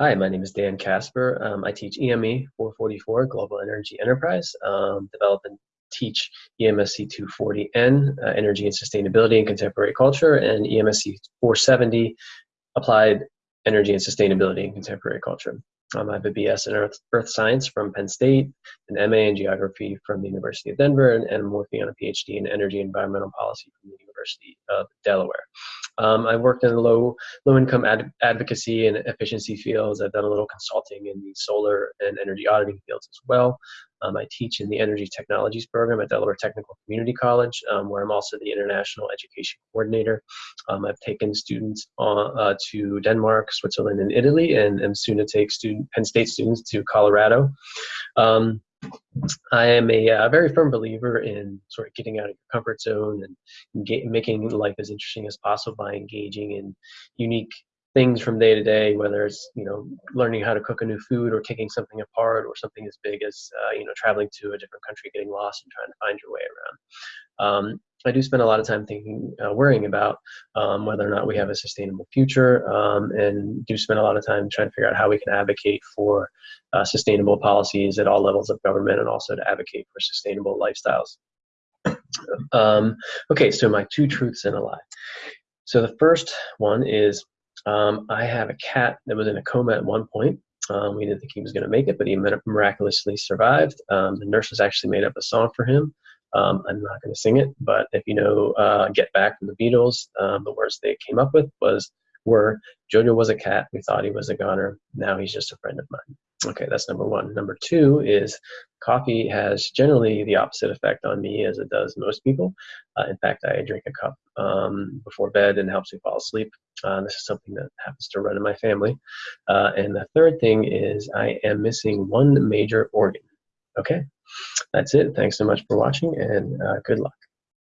Hi, my name is Dan Casper. Um, I teach EME 444 Global Energy Enterprise, um, develop and teach EMSC 240N, uh, Energy and Sustainability in Contemporary Culture, and EMSC 470, Applied Energy and Sustainability in Contemporary Culture. Um, I have a BS in Earth, Earth Science from Penn State, an MA in Geography from the University of Denver, and, and I'm working on a PhD in Energy and Environmental Policy from the University of Delaware. Um, I've worked in low low income ad advocacy and efficiency fields. I've done a little consulting in the solar and energy auditing fields as well. Um, I teach in the Energy Technologies program at Delaware Technical Community College, um, where I'm also the International Education Coordinator. Um, I've taken students on, uh, to Denmark, Switzerland, and Italy, and am soon to take student, Penn State students to Colorado. Um, I am a, uh, very firm believer in sort of getting out of your comfort zone and get, making life as interesting as possible by engaging in unique things from day to day, whether it's you know learning how to cook a new food or taking something apart or something as big as uh, you know traveling to a different country, getting lost and trying to find your way around. Um, I do spend a lot of time thinking, uh, worrying about um, whether or not we have a sustainable future, um, and do spend a lot of time trying to figure out how we can advocate for uh, sustainable policies at all levels of government, and also to advocate for sustainable lifestyles. Um, okay, so my two truths and a lie. So the first one is um, I have a cat that was in a coma at one point. Um, we didn't think he was going to make it, but he miraculously survived. Um, the nurses actually made up a song for him. Um, I'm not going to sing it, but if you know uh, "Get Back" from the Beatles, um, the words they came up with was were Jojo was a cat. We thought he was a goner. Now he's just a friend of mine. Okay, that's number one. Number two is coffee has generally the opposite effect on me as it does most people. Uh, in fact, I drink a cup um, before bed and helps me fall asleep. Uh, this is something that happens to run in my family. Uh, and the third thing is I am missing one major organ. Okay, that's it. Thanks so much for watching and uh, good luck.